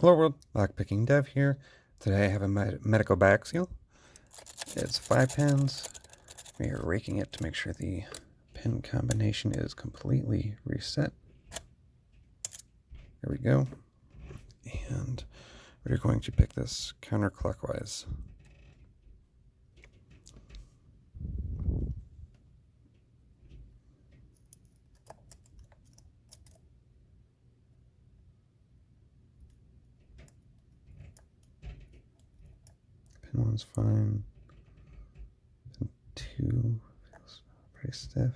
Hello world, lockpicking dev here. Today I have a med Medeco seal. It's five pins. We are raking it to make sure the pin combination is completely reset. There we go. And we're going to pick this counterclockwise. One's fine. Pin two feels pretty stiff.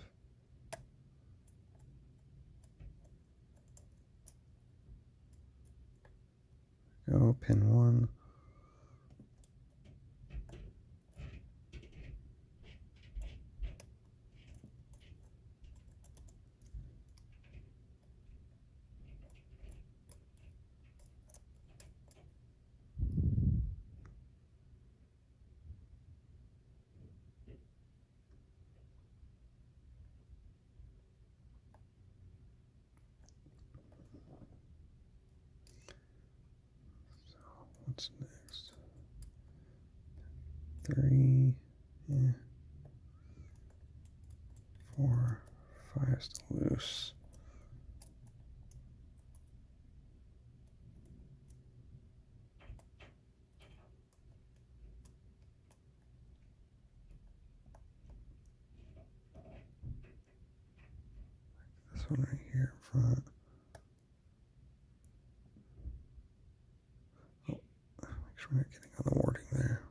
Go pin one. What's next? Three, yeah. Four, five still loose. This one right here in front. Make sure we're not getting on the warding there.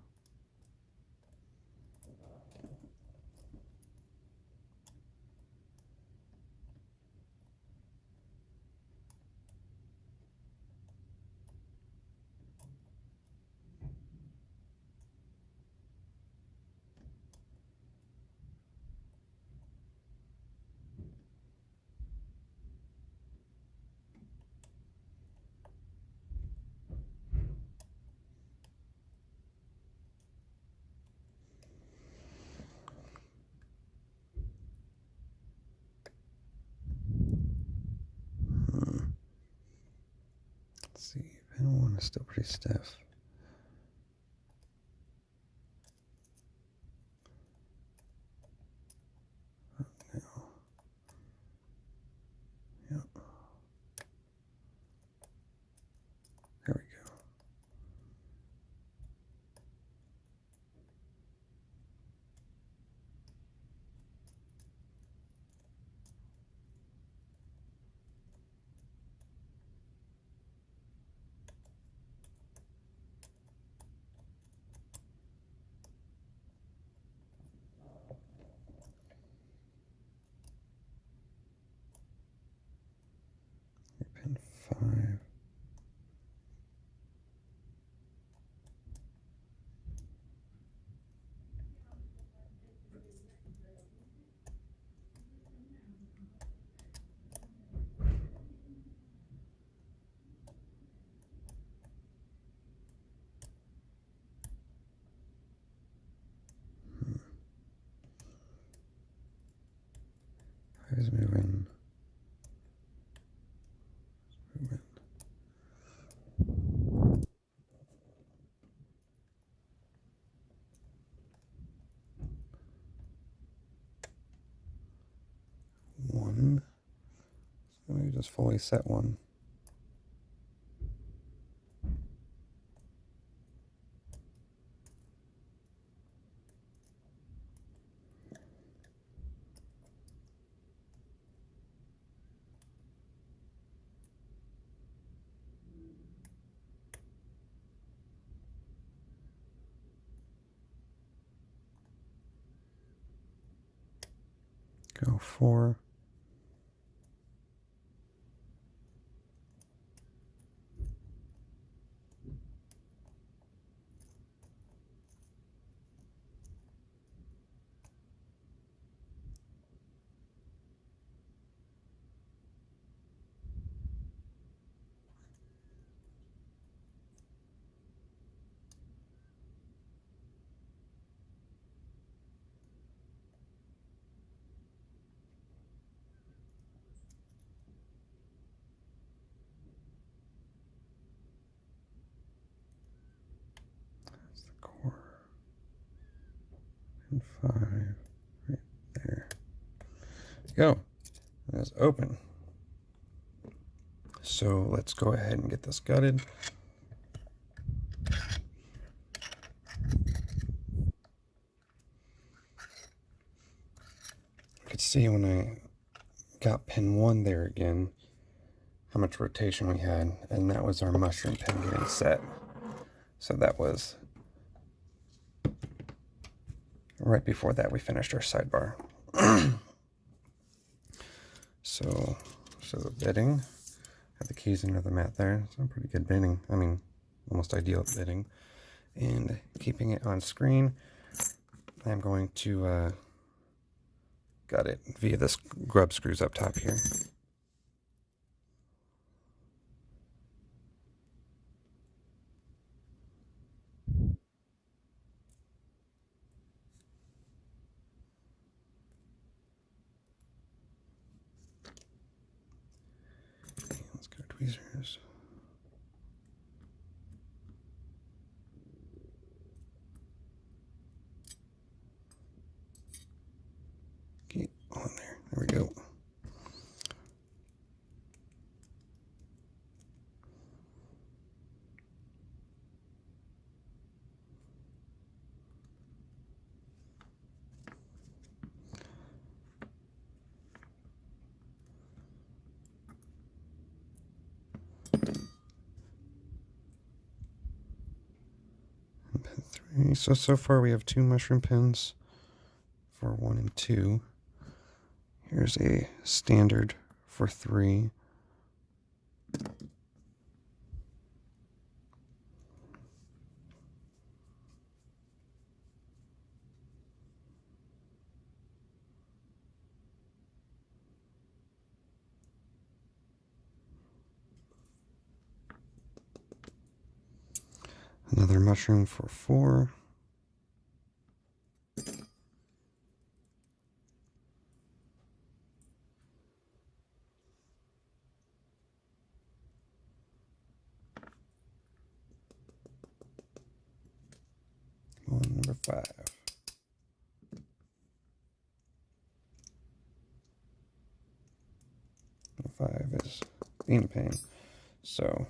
Hmm. Let's see, is still pretty stiff. Oh, no. Yep. There we go. Five. Five is moving. Movement. One. Let me just fully set one. Go four. And five right there. Go. That's open. So let's go ahead and get this gutted. You could see when I got pin one there again, how much rotation we had, and that was our mushroom pin getting set. So that was right before that we finished our sidebar. so, so the bitting, have the keys under the mat there. So pretty good bitting. I mean, almost ideal bitting. And keeping it on screen, I'm going to uh, gut it via this grub screws up top here. Tweezers. Get on there. There we go. Three. So, so far we have two mushroom pins for one and two. Here's a standard for three. Another mushroom for four. One, number five. Number five is being pain. So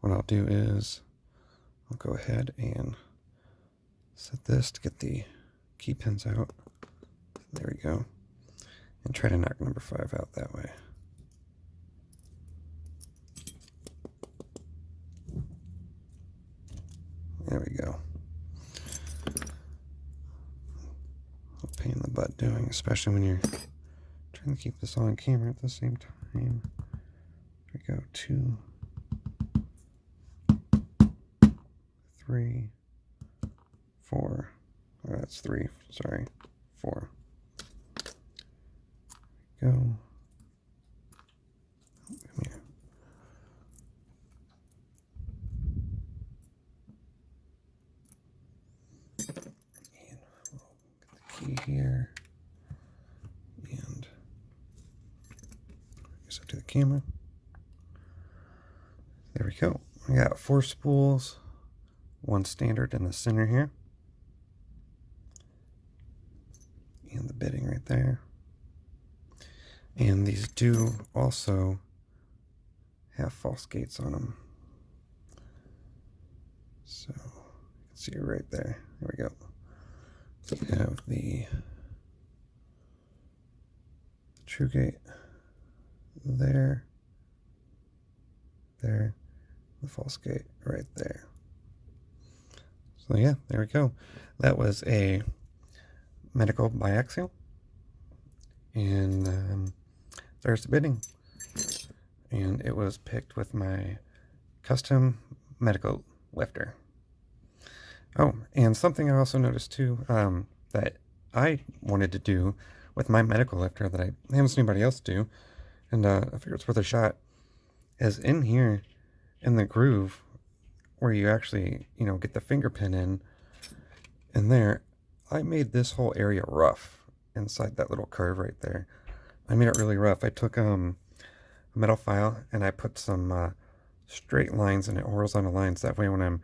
what I'll do is I'll go ahead and set this to get the key pins out. There we go. And try to knock number five out that way. There we go. pain in the butt doing, especially when you're trying to keep this on camera at the same time. There we go. Two, three, four. Oh, that's three. Sorry, four. Go. come here. And we'll get the key here. And I up to the camera. There we go. We got four spools one standard in the center here. And the bitting right there. And these do also have false gates on them. So you can see right there. There we go. So we have the true gate there, there, the false gate right there. So yeah, there we go. That was a Medeco biaxial. And um, there's the bitting. And it was picked with my custom Medeco lifter. Oh, and something I also noticed too um, that I wanted to do with my Medeco lifter that I haven't seen anybody else do, and uh, I figure it's worth a shot, is in here in the groove where you actually, you know, get the finger pin in. And there, I made this whole area rough inside that little curve right there. I made it really rough. I took um, a metal file and I put some uh, straight lines in it, horizontal lines. That way when I'm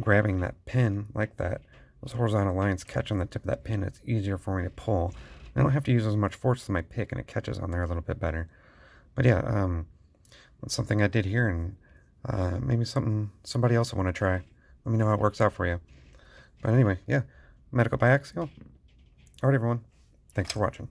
grabbing that pin like that, those horizontal lines catch on the tip of that pin, it's easier for me to pull. I don't have to use as much force as my pick, and it catches on there a little bit better. But yeah, um, that's something I did here, and uh, maybe something somebody else will want to try. Let me know how it works out for you. But anyway, yeah, Medeco biaxial. All right, everyone. Thanks for watching.